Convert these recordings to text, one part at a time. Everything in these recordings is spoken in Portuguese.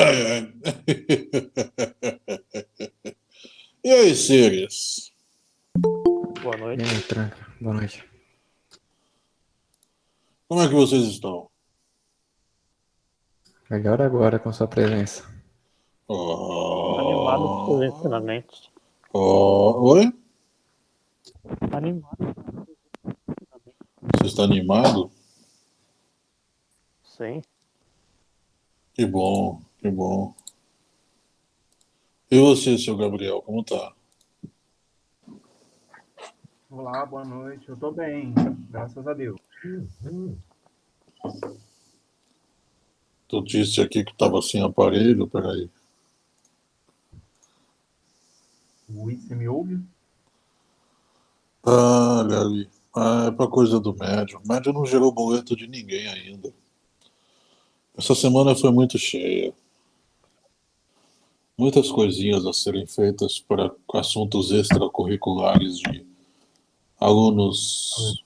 E aí, Sirius? Boa noite. E aí, tranca. Boa noite. Como é que vocês estão? Melhor agora com sua presença. Animado Oh, com os ensinamentos. oh, oi? Animado. Você está animado? Sim. Que bom, que bom. E você, seu Gabriel, como tá? Olá, boa noite. Eu tô bem, graças a Deus. Tu disse aqui que estava sem aparelho, peraí. Ui, você me ouve? Ah, Gabi, ah, é pra coisa do médium. O médium não gerou boleto de ninguém ainda. Essa semana foi muito cheia. Muitas coisinhas a serem feitas para assuntos extracurriculares de alunos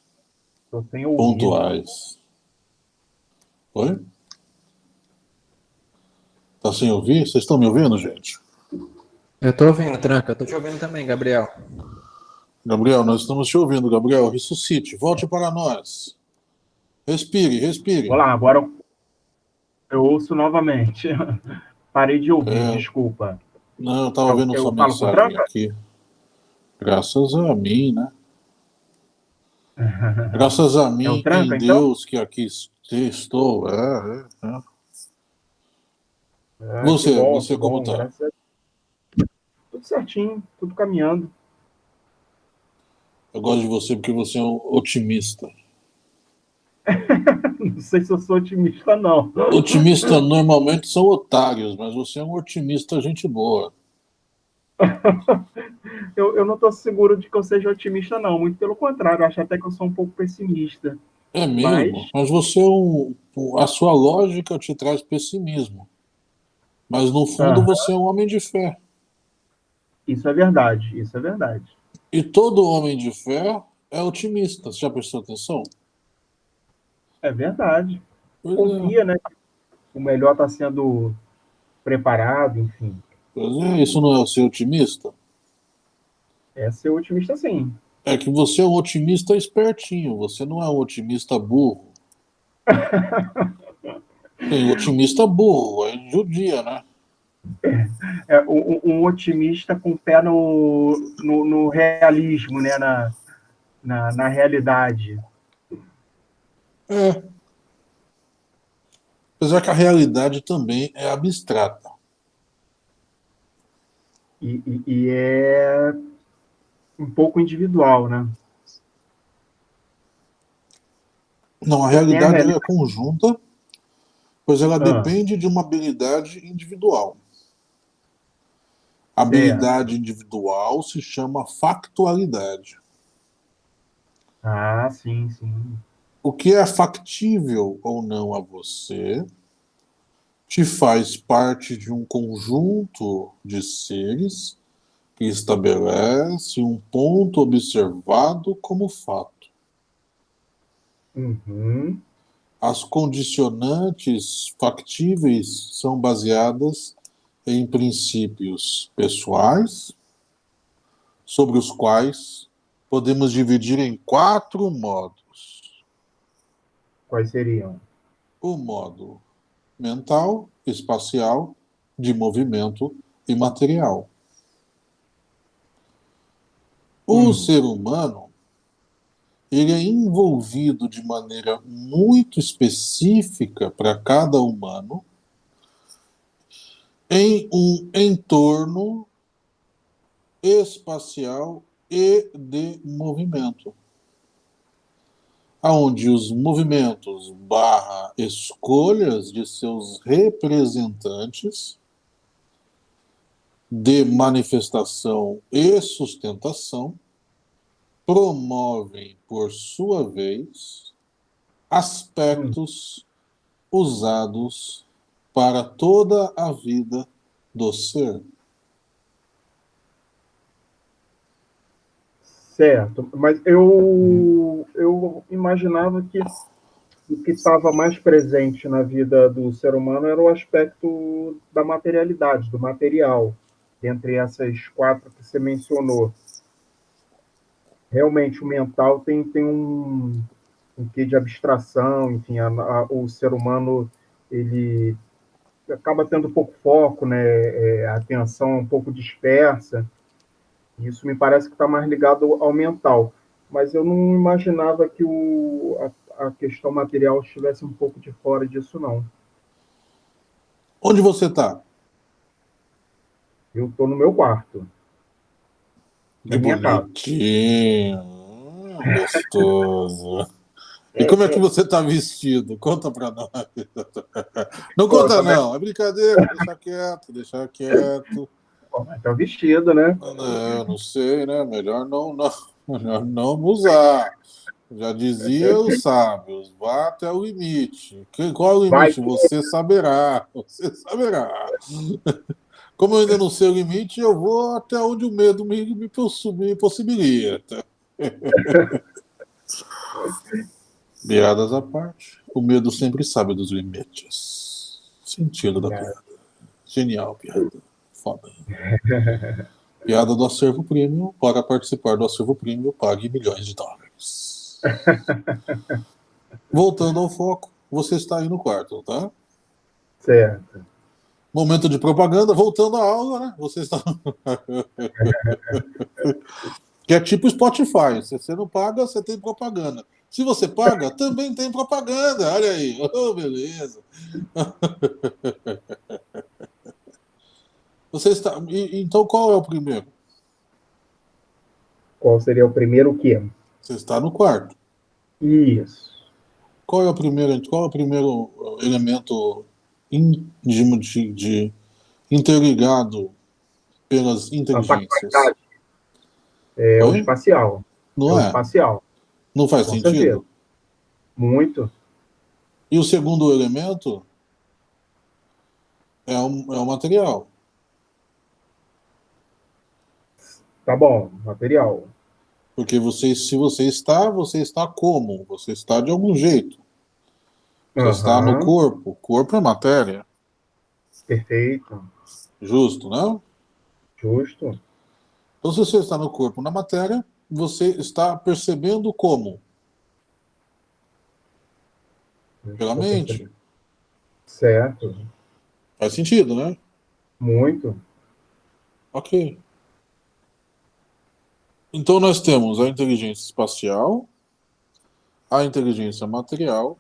pontuais. Oi? Tá sem ouvir? Vocês estão me ouvindo, gente? Eu tô ouvindo, tranca. Eu tô te ouvindo também, Gabriel. Gabriel, nós estamos te ouvindo, Gabriel. Ressuscite, volte para nós. Respire, respire. Olá, agora eu ouço novamente. Parei de ouvir, É. desculpa. Não, eu estava Eu- vendo eu sua com mensagem aqui. Graças a mim, né? Graças a mim, É um tranca, em então? Deus que aqui estou. É, é, é. Ah, Você, bom, você como tá? a- Tudo certinho, tudo caminhando. Eu gosto de você porque você é um otimista. Não sei se eu sou otimista, não. Otimistas normalmente são otários, mas você é um otimista gente boa. Eu, eu não estou seguro de que eu seja otimista, não. Muito pelo contrário, acho até que eu sou um pouco pessimista. É mesmo, Mas- mas você é um. A sua lógica te traz pessimismo. Mas no fundo você é um homem de fé. Isso é verdade, isso é verdade. E todo homem de fé é otimista. Você já prestou atenção? É verdade. Pois é, Confia, né? O melhor está sendo preparado, enfim. pois é, isso não é ser otimista? É ser otimista, sim. É que você é um otimista espertinho, você não é um otimista burro. Tem otimista burro, é judia, né? É um, um otimista com o pé no, no, no realismo, né? Na, na, na realidade. É. Apesar que a realidade também é abstrata. E, e- e é um pouco individual, né? Não, a realidade reali- ela é conjunta, pois ela Ah. depende de uma habilidade individual. A habilidade individual se chama factualidade. Ah, sim, sim. O que é factível ou não a você te faz parte de um conjunto de seres que estabelece um ponto observado como fato. Uhum. As condicionantes factíveis são baseadas em princípios pessoais, sobre os quais podemos dividir em quatro modos. Quais seriam? O modo mental, espacial, de movimento e material. O Hum. ser humano ele é envolvido de maneira muito específica para cada humano em um entorno espacial e de movimento, aonde os movimentos barra escolhas de seus representantes de manifestação e sustentação promovem, por sua vez, aspectos usados para toda a vida do ser. Certo, mas eu, eu imaginava que o que estava mais presente na vida do ser humano era o aspecto da materialidade, do material, entre essas quatro que você mencionou. Realmente, o mental tem, tem um, um quê de abstração, enfim, a, a, o ser humano ele acaba tendo pouco foco, né? É, a atenção um pouco dispersa. Isso me parece que está mais ligado ao mental. Mas eu não imaginava que o, a, a questão material estivesse um pouco de fora disso, não. Onde você está? Eu estou no meu quarto. Que bonitinho. Hum, gostoso. E como é que você está vestido? Conta para nós. Não conta, não. É brincadeira. Deixa quieto, deixa quieto. Está vestido, né? Não, não sei, né? Melhor não, não, melhor não usar. Já dizia os sábios, vá até o limite. Qual é o limite? Você saberá. Você saberá. Como eu ainda não sei o limite, eu vou até onde o medo me, me, me possibilita. Piadas à parte, o medo sempre sabe dos limites. Sentido da piada. Genial piada. Foda. Piada do acervo premium. Para participar do acervo premium, pague milhões de dólares. Voltando ao foco, você está aí no quarto, tá? Certo. Momento de propaganda, voltando à aula, né? Você está. que é tipo Spotify. Se você não paga, você tem propaganda. Se você paga, também tem propaganda. Olha aí. Oh, beleza. Você está. Então, qual é o primeiro? Qual seria o primeiro o quê? Você está no quarto. Isso. Qual é o primeiro, qual é o primeiro elemento íntimo de, de interligado pelas inteligências? É o espacial. Não é? é? Espacial. Não faz Com sentido? certeza. Muito. E o segundo elemento é o, é o material. Tá bom, material. Porque você, se você está, você está como? Você está de algum jeito. Você está no corpo. Corpo é matéria. Perfeito. Justo, não? Justo. Então, se você está no corpo, na matéria, você está percebendo como? Pela mente. Certo. Faz sentido, né? Muito. Ok. Então nós temos a inteligência espacial, a inteligência material,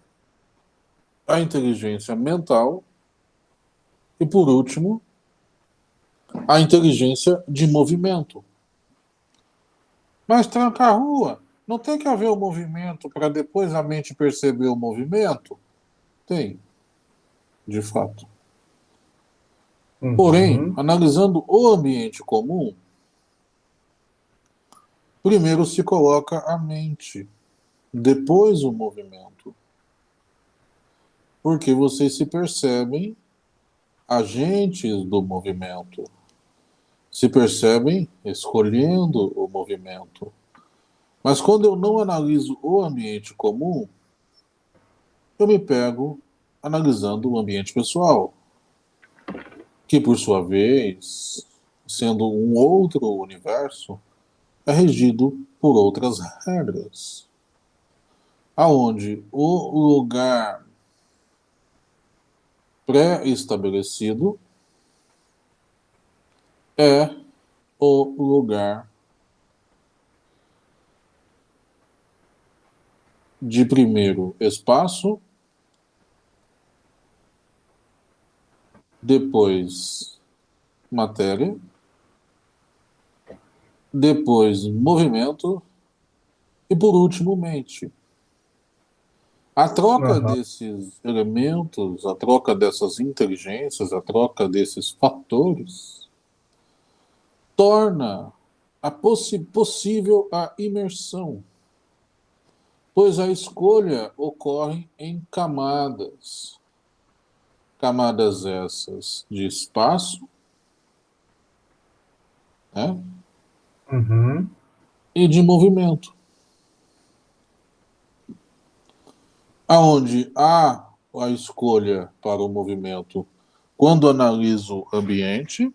a inteligência mental e, por último, a inteligência de movimento. Mas tranca a rua. Não tem que haver o movimento para depois a mente perceber o movimento? Tem, de fato. Uhum. Porém, analisando o ambiente comum, primeiro se coloca a mente, depois o movimento. Porque vocês se percebem agentes do movimento. Se percebem escolhendo o movimento. Mas quando eu não analiso o ambiente comum, eu me pego analisando o ambiente pessoal que por sua vez, sendo um outro universo, é regido por outras regras, aonde o lugar pré-estabelecido é o lugar de primeiro espaço depois matéria, depois movimento e por último mente. A troca Aham. desses elementos, a troca dessas inteligências, a troca desses fatores torna a possi possível a imersão, pois a escolha ocorre em camadas. Camadas essas de espaço né, Uhum. e de movimento. aonde há a escolha para o movimento quando analiso o ambiente,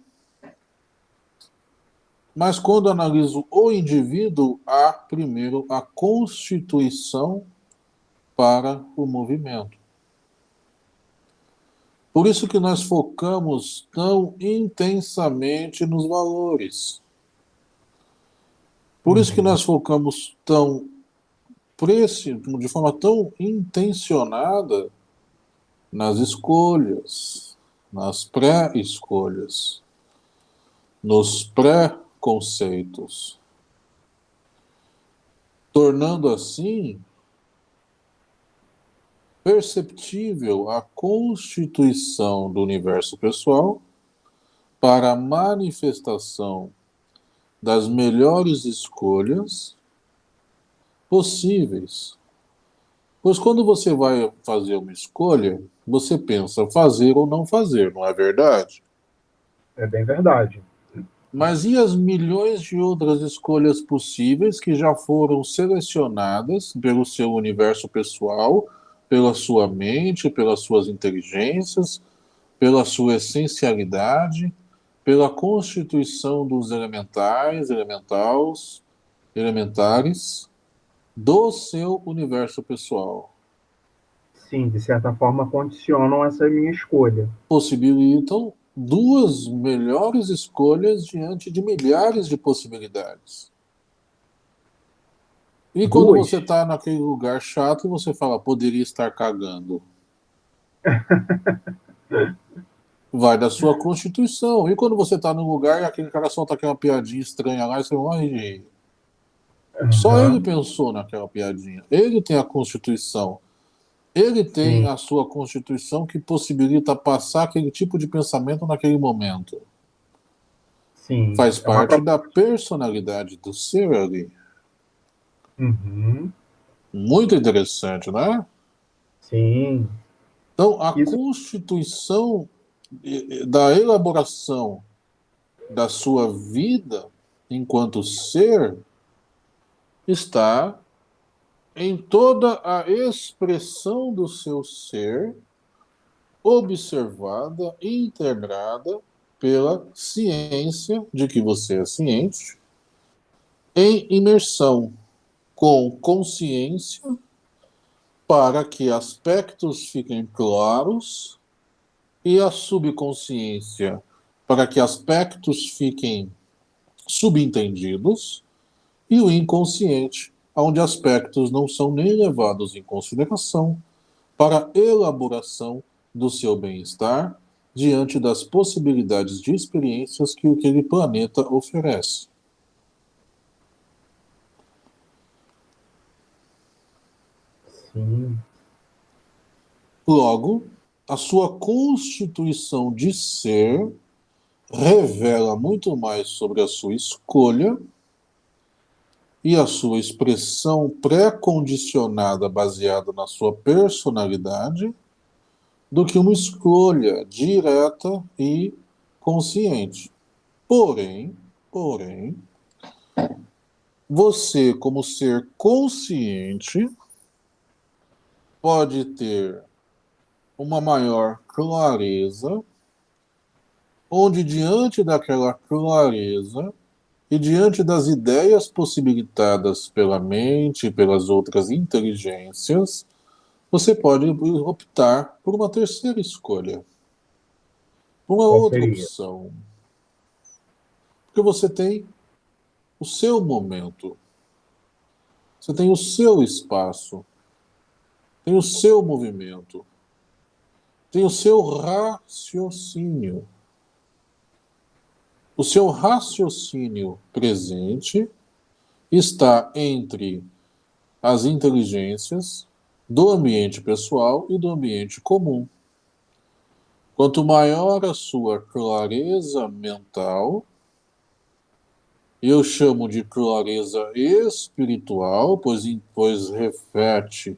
mas quando analiso o indivíduo, há primeiro a constituição para o movimento. Por isso que nós focamos tão intensamente nos valores. Por isso que nós focamos tão de forma tão intencionada nas escolhas, nas pré-escolhas, nos pré-conceitos, tornando assim perceptível a constituição do universo pessoal para a manifestação das melhores escolhas possíveis. Pois quando você vai fazer uma escolha, você pensa fazer ou não fazer, não é verdade? É bem verdade. Mas e as milhões de outras escolhas possíveis que já foram selecionadas pelo seu universo pessoal, pela sua mente, pelas suas inteligências, pela sua essencialidade, pela constituição dos elementais, elementals, elementares, do seu universo pessoal. Sim, de certa forma condicionam essa minha escolha. Possibilitam duas melhores escolhas diante de milhares de possibilidades. E duas. quando você está naquele lugar chato, você fala, poderia estar cagando. Vai da sua constituição. E quando você está num lugar e aquele cara solta aquela piadinha estranha lá, e você morre de rir. Uhum. Só ele pensou naquela piadinha. Ele tem a Constituição. Ele tem Sim. a sua Constituição que possibilita passar aquele tipo de pensamento naquele momento. Sim. Faz é parte uma... da personalidade do ser ali. Uhum. Muito interessante, né? Sim. Então, a Isso... constituição da elaboração da sua vida enquanto ser está em toda a expressão do seu ser, observada e integrada pela ciência de que você é ciente, em imersão com consciência, para que aspectos fiquem claros e a subconsciência para que aspectos fiquem subentendidos e o inconsciente, onde aspectos não são nem levados em consideração para elaboração do seu bem-estar diante das possibilidades de experiências que aquele planeta oferece. Sim. Logo, a sua constituição de ser revela muito mais sobre a sua escolha e a sua expressão pré-condicionada baseada na sua personalidade do que uma escolha direta e consciente. Porém, porém, você como ser consciente pode ter uma maior clareza, onde diante daquela clareza e diante das ideias possibilitadas pela mente e pelas outras inteligências, você pode optar por uma terceira escolha. Uma Qual outra seria? opção. Porque você tem o seu momento. Você tem o seu espaço. Tem o seu movimento. Tem o seu raciocínio o seu raciocínio presente está entre as inteligências do ambiente pessoal e do ambiente comum. Quanto maior a sua clareza mental, eu chamo de clareza espiritual, pois, pois reflete,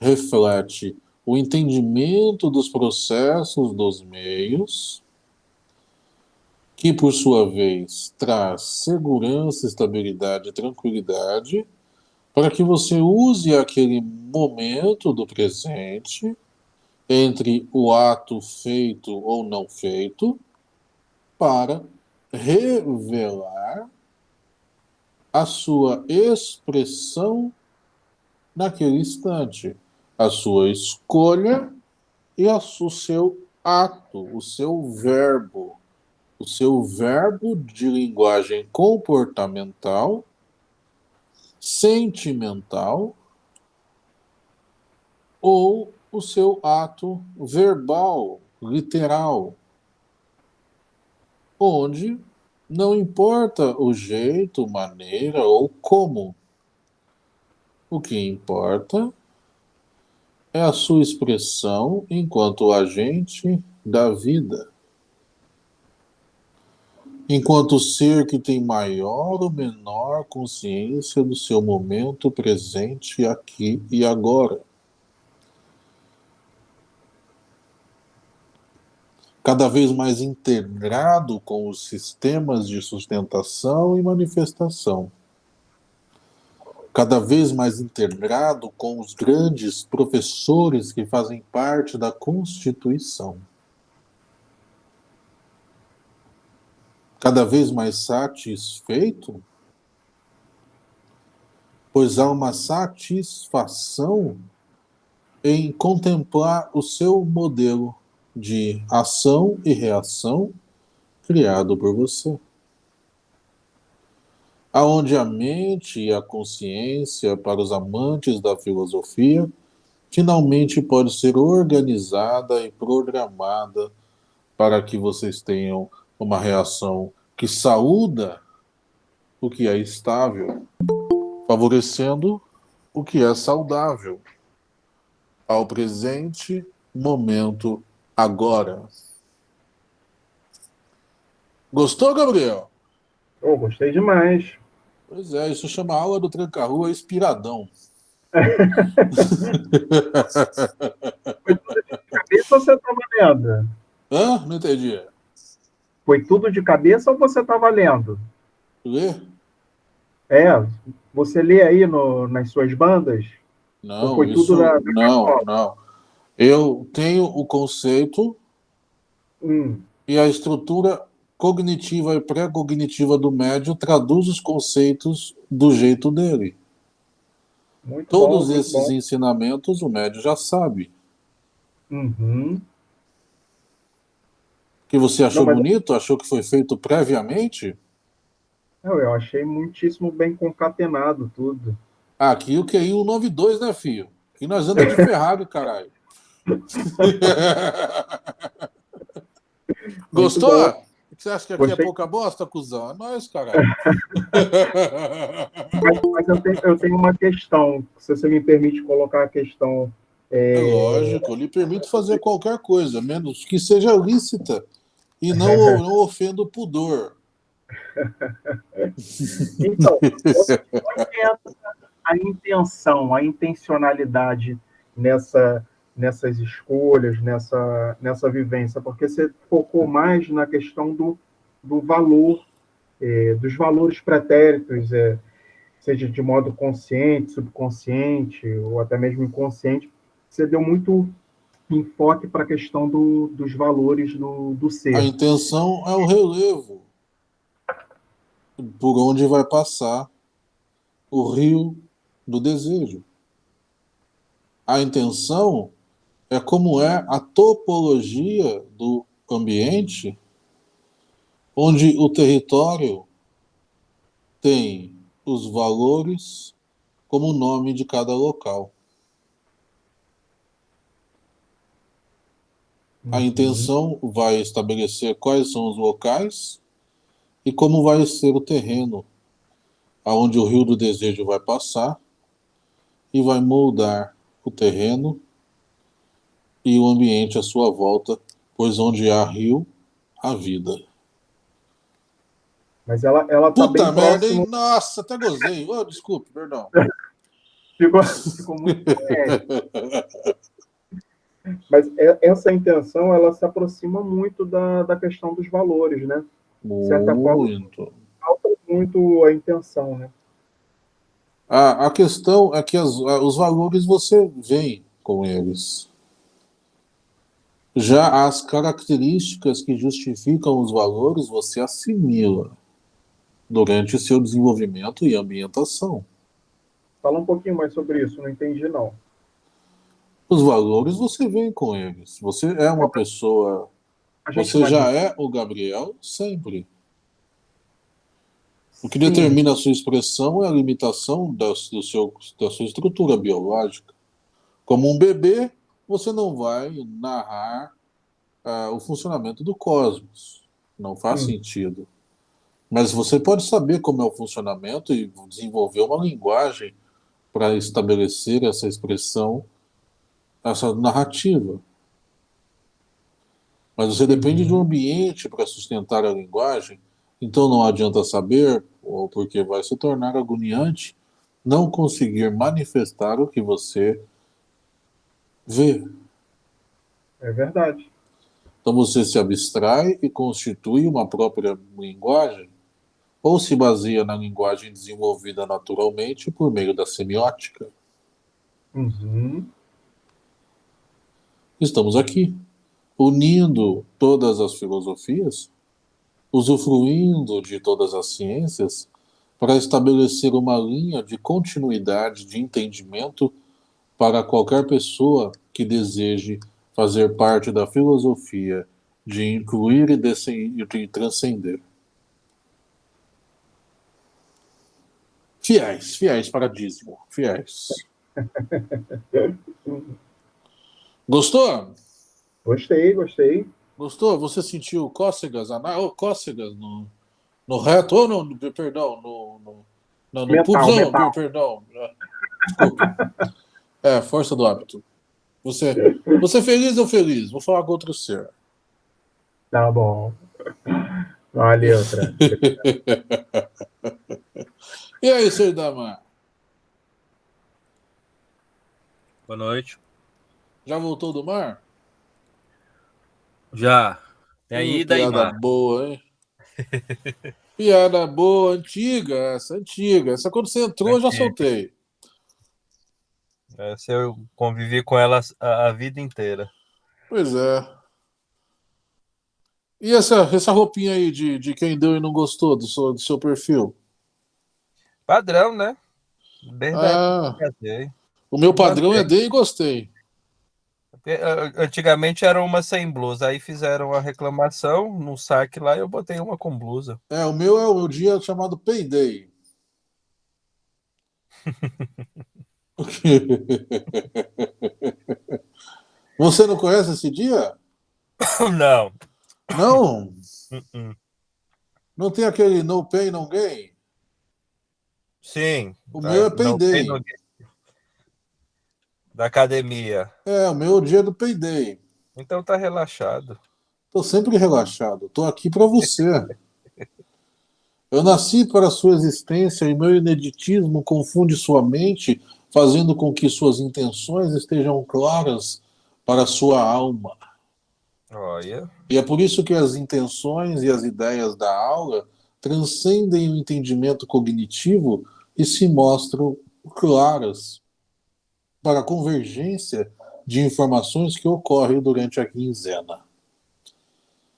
reflete o entendimento dos processos dos meios, que por sua vez traz segurança, estabilidade e tranquilidade para que você use aquele momento do presente entre o ato feito ou não feito para revelar a sua expressão naquele instante, a sua escolha e a, o seu ato, o seu verbo, o seu verbo de linguagem comportamental, sentimental ou o seu ato verbal, literal, onde não importa o jeito, maneira ou como. O que importa é a sua expressão enquanto agente da vida. Enquanto ser que tem maior ou menor consciência do seu momento presente aqui e agora. Cada vez mais integrado com os sistemas de sustentação e manifestação cada vez mais integrado com os grandes professores que fazem parte da Constituição. Cada vez mais satisfeito, pois há uma satisfação em contemplar o seu modelo de ação e reação criado por você aonde a mente e a consciência, para os amantes da filosofia, finalmente pode ser organizada e programada para que vocês tenham uma reação que saúda o que é estável, favorecendo o que é saudável ao presente momento agora. Gostou, Gabriel? Oh, gostei demais. Pois é, isso chama aula do tranca-rua inspiradão. Foi tudo de cabeça ou você estava lendo? Hã? Não entendi. Foi tudo de cabeça ou você estava lendo? Lê? É, você lê aí no, nas suas bandas? Não, foi isso, tudo da, da não, não. Eu tenho o conceito hum. e a estrutura cognitiva e pré-cognitiva do médio traduz os conceitos do jeito dele. Muito Todos bom, esses bom. ensinamentos o médio já sabe. Uhum. Que você achou Não, mas... bonito? Achou que foi feito previamente? Não, eu achei muitíssimo bem concatenado tudo. Aqui o QI 192, né, filho? Aqui nós andamos de Ferrari, caralho. Gostou? Você acha que aqui Gostei. é pouca bosta, cuzão? É nóis, caralho. mas, mas eu, tenho, eu, tenho, uma questão, se você me permite colocar a questão. É... é lógico, eu lhe permito fazer qualquer coisa, menos que seja lícita e não, não ofenda o pudor. então, a intenção, a intencionalidade nessa nessas escolhas, nessa, nessa vivência, porque você focou mais na questão do, do valor, é, dos valores pretéritos, é, seja de modo consciente, subconsciente, ou até mesmo inconsciente, você deu muito enfoque para a questão do, dos valores do, do ser. A intenção é o relevo por onde vai passar o rio do desejo. A intenção é como é a topologia do ambiente, onde o território tem os valores como nome de cada local. A uhum. intenção vai estabelecer quais são os locais e como vai ser o terreno aonde o rio do desejo vai passar e vai moldar o terreno e o ambiente à sua volta, pois onde há rio, há vida. Mas ela, ela tá Puta bem merda, próximo... hein? Nossa, até gozei. Oh, desculpe, perdão. ficou, ficou muito Mas essa intenção, ela se aproxima muito da, da questão dos valores, né? De certa muito. forma, falta muito a intenção, né? A, a questão é que as- os valores você vem com eles. Já as características que justificam os valores você assimila durante seu desenvolvimento e ambientação. Fala um pouquinho mais sobre isso, não entendi não. Os valores você vem com eles. Você é uma pessoa. Você já é o Gabriel sempre. O que Sim. determina a sua expressão é a limitação da, do seu, da sua estrutura biológica. Como um bebê, você não vai narrar ah, o funcionamento do cosmos. Não faz Sim. sentido. Mas você pode saber como é o funcionamento e desenvolver uma linguagem para estabelecer essa expressão, essa narrativa. Mas você depende de um ambiente para sustentar a linguagem, então não adianta saber, ou porque vai se tornar agoniante, não conseguir manifestar o que você vê. É verdade. Então você se abstrai e constitui uma própria linguagem, ou se baseia na linguagem desenvolvida naturalmente por meio da semiótica. Uhum. Estamos aqui, unindo todas as filosofias, usufruindo de todas as ciências, para estabelecer uma linha de continuidade de entendimento para qualquer pessoa que deseje fazer parte da filosofia de incluir e de transcender. Fiéis, fiéis para dízimo, fiéis. Gostou? Gostei, gostei. Gostou? Você sentiu cócegas, ana... oh, cócegas no, no reto, ou no, no- perdão, no, no, não, no per- perdão. é, Desculpa. É, força do hábito. Você, você é feliz ou feliz? Vou falar com outro ser. Tá bom. Valeu, Tran. E aí, Sr. Damar? Boa noite. Já voltou do mar? Já. Tem a Hum, ida e Piada mar. boa, hein? Piada boa, antiga, essa, antiga. Essa quando você entrou, eu já soltei. Essa eu convivi com ela a, a vida inteira. Pois é. E essa, essa roupinha aí de, de quem deu e não gostou do seu, do seu perfil? Padrão, né? Desde Ah, o meu padrão é Gostei. dei e gostei. Ah, Antigamente era uma sem blusa, aí fizeram a reclamação no saque lá e eu botei uma com blusa. É, o meu é o dia chamado Payday. Você não conhece esse dia? Não. Não? Uh-uh. Não tem aquele no pay, no gain? Sim. O tá, meu é payday. tem no- Da academia. É, o meu é o dia do Payday. Então tá relaxado. Tô sempre relaxado. Tô aqui para você. Eu nasci para sua existência e meu ineditismo confunde sua mente, fazendo com que suas intenções estejam claras para a sua alma. Olha. E é por isso que as intenções e as ideias da aula transcendem o entendimento cognitivo e se mostram claras para a convergência de informações que ocorre durante a quinzena.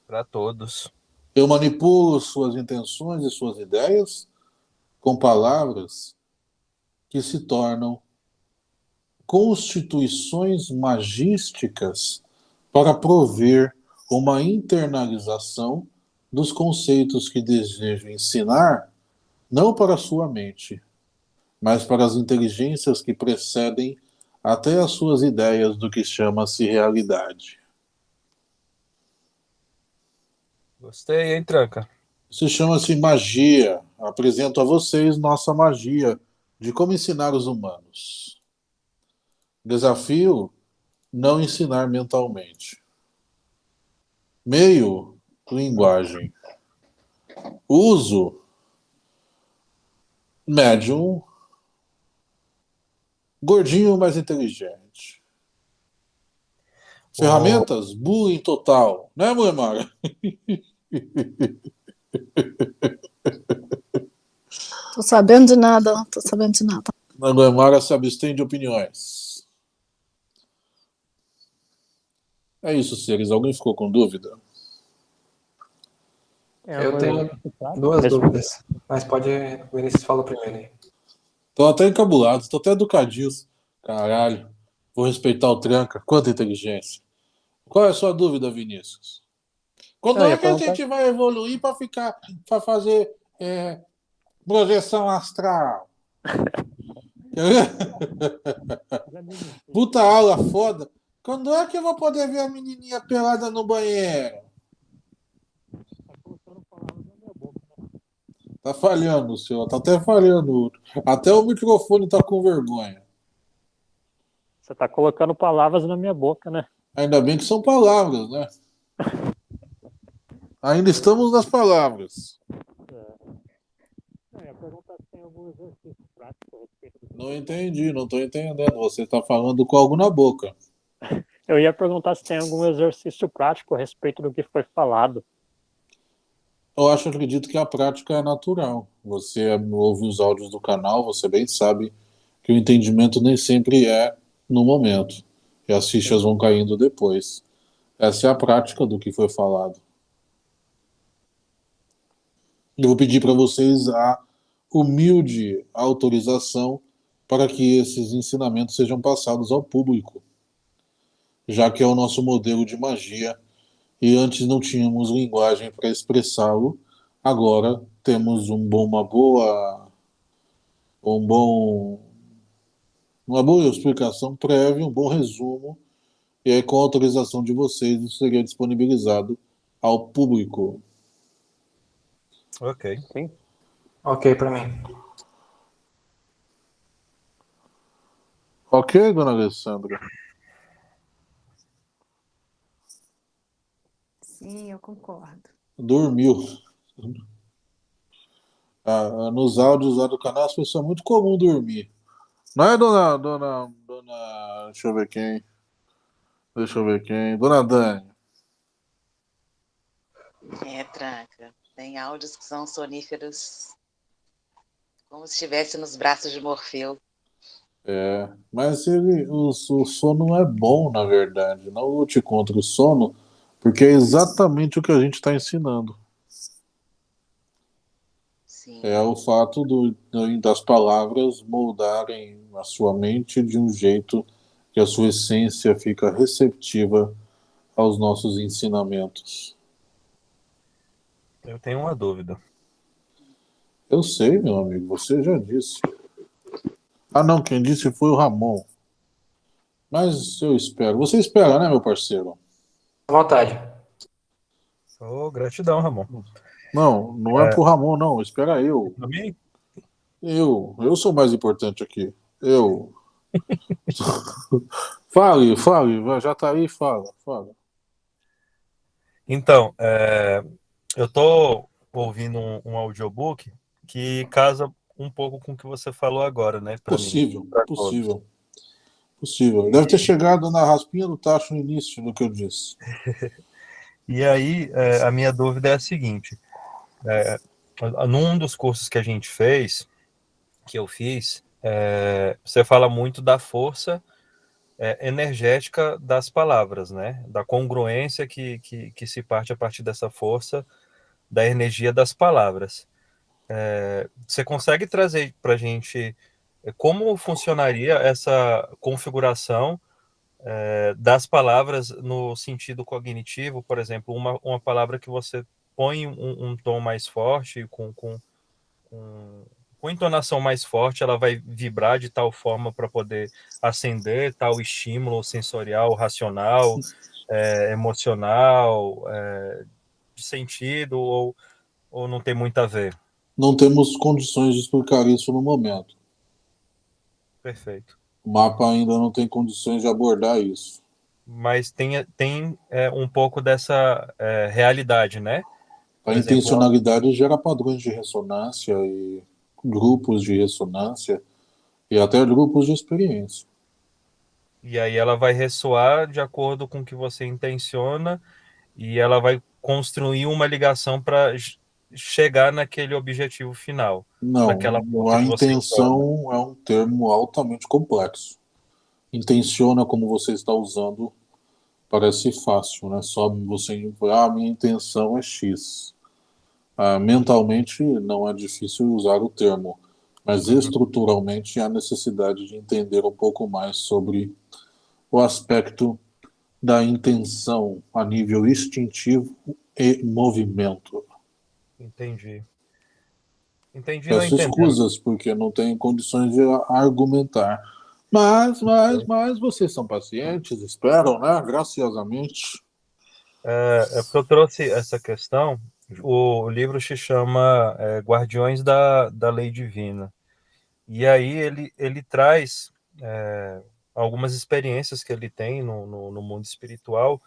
Para todos. Eu manipulo suas intenções e suas ideias com palavras que se tornam constituições magísticas para prover uma internalização dos conceitos que desejo ensinar, não para a sua mente, mas para as inteligências que precedem até as suas ideias do que chama-se realidade. Gostei, hein, Tranca? Isso chama-se magia. Apresento a vocês nossa magia de como ensinar os humanos. Desafio: não ensinar mentalmente. Meio: linguagem. Uso: médium. Gordinho, mais inteligente. Ferramentas: bullying total. Né, mulher Mara? Tô sabendo de nada, tô sabendo de nada. Naguemara se abstém de opiniões. É isso, seres. Alguém ficou com dúvida? É, Eu tenho duas dúvidas, mas pode. O Vinícius fala primeiro aí. Tô até encabulado, tô até educadinhos. Caralho. Vou respeitar o tranca. Quanta inteligência. Qual é a sua dúvida, Vinícius? Quando Eu é que a perguntar- gente vai evoluir para ficar, para fazer é, projeção astral? Puta aula foda. Quando é que eu vou poder ver a menininha pelada no banheiro? Tá falhando, senhor. Tá até falhando. Até o microfone tá com vergonha. Você tá colocando palavras na minha boca, né? Ainda bem que são palavras, né? Ainda estamos nas palavras. A respeito do... Não entendi, não tô entendendo. Você está falando com algo na boca. Eu ia perguntar se tem algum exercício prático a respeito do que foi falado. Eu acho, acredito que a prática é natural. Você ouve os áudios do canal, você bem sabe que o entendimento nem sempre é no momento. E as fichas vão caindo depois. Essa é a prática do que foi falado. Eu vou pedir para vocês a humilde autorização para que esses ensinamentos sejam passados ao público, já que é o nosso modelo de magia e antes não tínhamos linguagem para expressá-lo, agora temos um bom, uma boa, um bom, uma boa explicação prévia, um bom resumo, e aí com a autorização de vocês isso seria disponibilizado ao público. Ok. Ok pra mim. Ok, dona Alessandra? Sim, eu concordo. Dormiu. Ah, nos áudios lá do canal, as pessoas é muito comum dormir. Não é, dona, dona, dona, deixa eu ver quem. Deixa eu ver quem. Dona Dani. É, tranca. Tem áudios que são soníferos, como se estivesse nos braços de Morfeu. É, mas ele, o, o sono é bom, na verdade. Não lute contra o sono, porque é exatamente o que a gente está ensinando. Sim. É o fato do, das palavras moldarem a sua mente de um jeito que a sua essência fica receptiva aos nossos ensinamentos. Eu tenho uma dúvida. Eu sei, meu amigo, você já disse. Ah, não, quem disse foi o Ramon. Mas eu espero. Você espera, né, meu parceiro? À vontade. Ô, gratidão, Ramon. Não, não é, É. pro Ramon, não. Espera eu. Mim? Eu. Eu sou mais importante aqui. Eu. fale, fale. Já tá aí, fala, fala. Então, é, eu tô ouvindo um, um audiobook que casa um pouco com o que você falou agora, né? pra mim, Possível. Possível. Deve ter chegado na raspinha do tacho no início do que eu disse. E aí, é, a minha dúvida é a seguinte: é, num dos cursos que a gente fez, que eu fiz, é, você fala muito da força é, energética das palavras, né? Da congruência que, que, que se parte a partir dessa força da energia das palavras. É, você consegue trazer para a gente como funcionaria essa configuração é, das palavras no sentido cognitivo, por exemplo, uma, uma palavra que você põe um, um tom mais forte, com, com, com, com entonação mais forte, ela vai vibrar de tal forma para poder acender tal estímulo sensorial, racional, é, emocional, é, de sentido, ou, ou não tem muito a ver? Não temos condições de explicar isso no momento. Perfeito. O mapa ainda não tem condições de abordar isso. Mas tem, tem é, um pouco dessa é, realidade, né? A Por exemplo, intencionalidade gera padrões de ressonância e grupos de ressonância e até grupos de experiência. E aí ela vai ressoar de acordo com o que você intenciona e ela vai construir uma ligação para chegar naquele objetivo final. Não, Naquela a intenção é um termo altamente complexo. Intenciona, como você está usando, parece fácil, né? Só você, ah, minha intenção é X. Ah, mentalmente não é difícil usar o termo, mas estruturalmente há necessidade de entender um pouco mais sobre o aspecto da intenção a nível instintivo e movimento. Entendi. Entendi, Peço escusas, porque não tenho condições de argumentar. Mas, mas, mas vocês são pacientes, esperam, né? Graciosamente. É, é porque eu trouxe essa questão. O livro se chama é, Guardiões da, da Lei Divina. E aí ele, ele traz é, algumas experiências que ele tem no, no, no mundo espiritual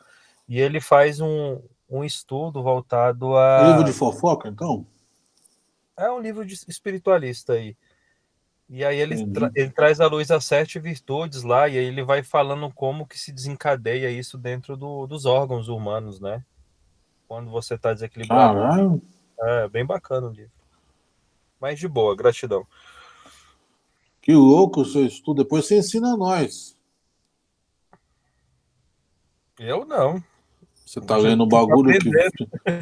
e ele faz um, um estudo voltado a. Livro de fofoca, então? É um livro de espiritualista aí. E aí ele, tra- ele traz à luz as sete virtudes lá, e aí ele vai falando como que se desencadeia isso dentro do- dos órgãos humanos, né? Quando você está desequilibrado. Caralho. É bem bacana o livro. Mas de boa, gratidão. Que louco o seu estudo. Depois você ensina a nós. Eu não. Você tá lendo um tô bagulho que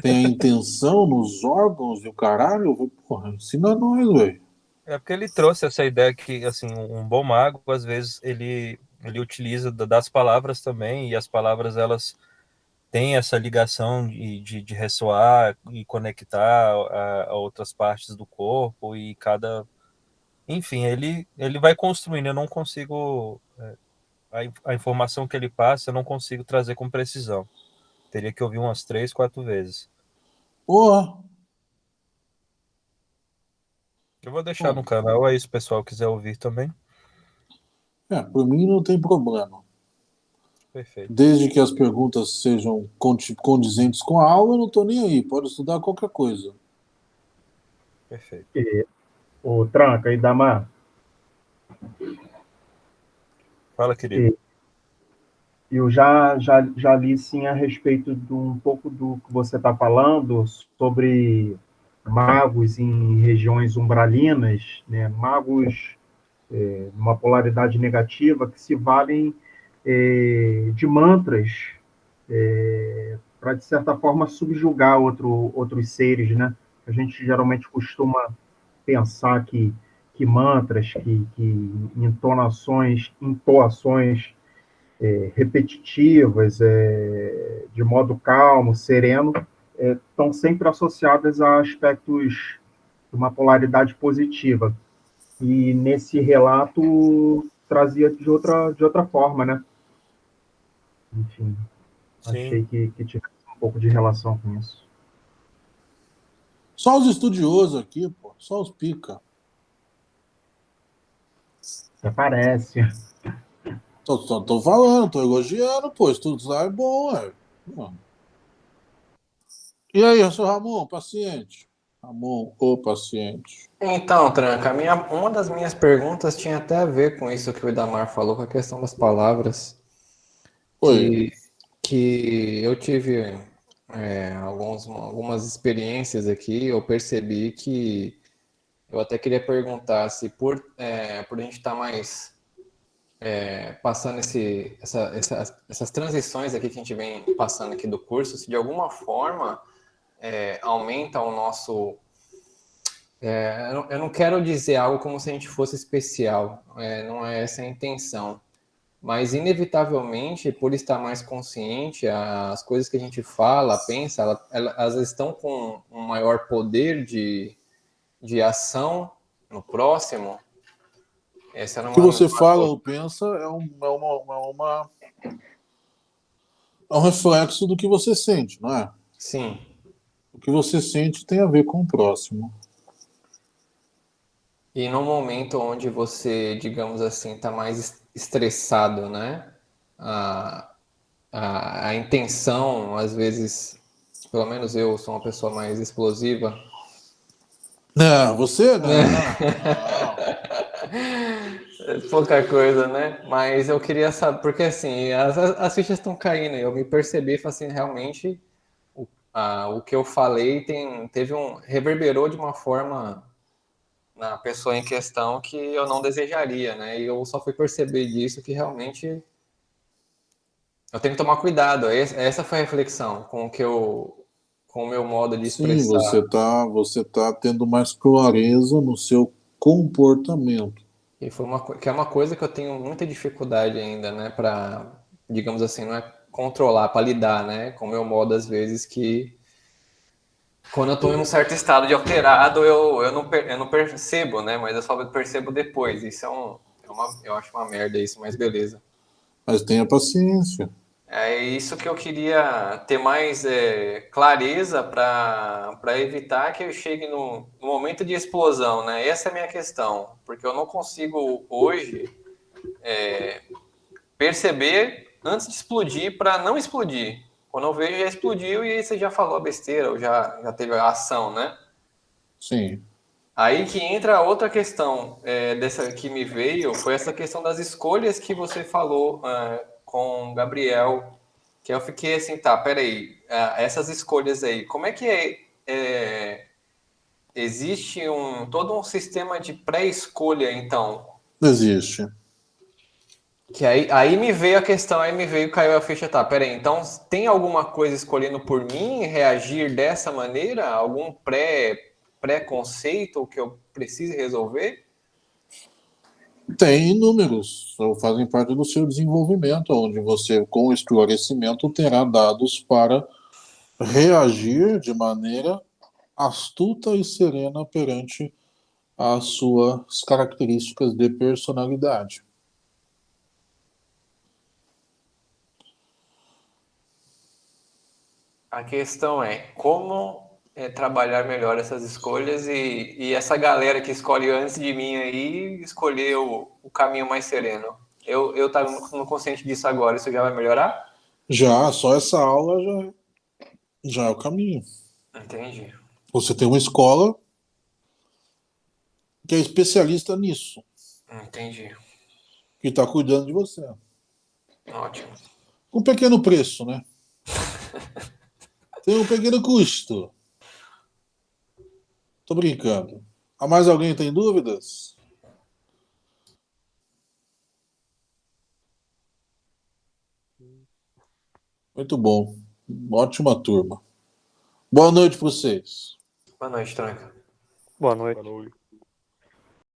tem a intenção nos órgãos e o caralho? Eu vou, Porra, ensina nós, velho. É porque ele trouxe essa ideia que, assim, um bom mago, às vezes, ele, ele utiliza da- das palavras também, e as palavras, elas têm essa ligação de, de, de ressoar e conectar a, a outras partes do corpo, e cada... Enfim, ele, ele vai construindo, eu não consigo... é, A, a informação que ele passa, eu não consigo trazer com precisão. Teria que ouvir umas três, quatro vezes. Porra. Eu vou deixar no canal aí, se o pessoal quiser ouvir também. É, por mim não tem problema. Perfeito. Desde que as perguntas sejam condizentes com a aula, eu não tô nem aí. Pode estudar qualquer coisa. Perfeito. O Tranca e Damar, Fala, querido. Eu já, já, já li sim a respeito de um pouco do que você está falando sobre magos em regiões umbralinas, né? magos é, numa polaridade negativa que se valem é, de mantras para, de certa forma, subjugar outro, outros seres. Né? A gente geralmente costuma pensar que, que mantras, que, que entonações, entoações é, repetitivas, é, de modo calmo, sereno, é, estão sempre associadas a aspectos de uma polaridade positiva. E nesse relato trazia de outra, de outra forma, né? Enfim, achei Sim. que, que tivesse um pouco de relação com isso. Só os estudiosos aqui, pô. Só os pica. Até parece. Tô, tô, tô falando, tô elogiando, pô. Estudar é bom, ué. E aí, seu Ramon, paciente? Ramon, o paciente. Então, Tranca, minha, uma das minhas perguntas tinha até a ver com isso que o Idamar falou, com a questão das palavras. Oi. Que, que eu tive é, alguns, algumas experiências aqui, eu percebi que eu até queria perguntar se por, é, por a gente estar mais é, passando esse, essa, essa- essas transições aqui que a gente vem passando aqui do curso, se de alguma forma é, aumenta o nosso é, eu não- quero dizer algo como se a gente fosse especial, é, não é essa a intenção. Mas, inevitavelmente, por estar mais consciente, as coisas que a gente fala, pensa, ela- ela- elas estão com um maior poder de, de ação no próximo. Essa era O que uma- você fala ou pensa é, um, é uma, é uma- é um reflexo do que você sente, não é? Sim, O que você sente tem a ver com o próximo. E no momento onde você, digamos assim, está mais es- estressado, né? A, a, a intenção, às vezes, pelo menos eu sou uma pessoa mais explosiva. Não, você não. É Pouca coisa, né? Mas eu queria saber, porque assim, as, as as fichas estão caindo, e eu me percebi, falei assim, realmente, o- ah, o que eu falei tem, teve um reverberou de uma forma na pessoa em questão que eu não desejaria, né? E eu só fui perceber disso que realmente eu tenho que tomar cuidado. Essa foi a reflexão com o que eu com o meu modo de expressar. Sim, você está você tá tendo mais clareza no seu comportamento. E foi uma que é uma coisa que eu tenho muita dificuldade ainda, né, para digamos assim, não é controlar, para lidar, né, com o meu modo às vezes que quando eu estou em um certo estado de alterado, eu, eu, não, eu não percebo, né? Mas eu só percebo depois. Isso é, um, é uma, eu acho uma merda isso, mas beleza. Mas tenha paciência. É isso que eu queria ter mais é, clareza para evitar que eu chegue no, no, momento de explosão, né? Essa é a minha questão, porque eu não consigo hoje é, perceber antes de explodir para não explodir. Quando eu vejo, já explodiu e aí você já falou a besteira, ou já, já teve a ação, né? Sim. Aí que entra outra questão é, dessa que me veio, foi essa questão das escolhas que você falou é, com o Gabriel, que eu fiquei assim, tá, peraí, é, essas escolhas aí, como é que é, é existe um todo um sistema de pré-escolha, então? Existe. Que aí, aí me veio a questão, aí me veio, caiu a ficha, tá, peraí, então tem alguma coisa escolhendo por mim reagir dessa maneira? Algum pré, pré-conceito que eu precise resolver? Tem inúmeros, fazem parte do seu desenvolvimento, onde você, com esclarecimento, terá dados para reagir de maneira astuta e serena perante as suas características de personalidade. A questão é como é, trabalhar melhor essas escolhas e, e, essa galera que escolhe antes de mim aí escolher o, o caminho mais sereno. Eu, eu no consciente disso agora, isso já vai melhorar? Já, só essa aula já, já é o caminho. Entendi. Você tem uma escola que é especialista nisso. Entendi. Que está cuidando de você. Ótimo. Com um pequeno preço, né? Tem um pequeno custo. Tô brincando. Há mais alguém tem dúvidas? Muito bom. Ótima turma. Boa noite para vocês. Boa noite, Tranca. Boa noite. Boa noite.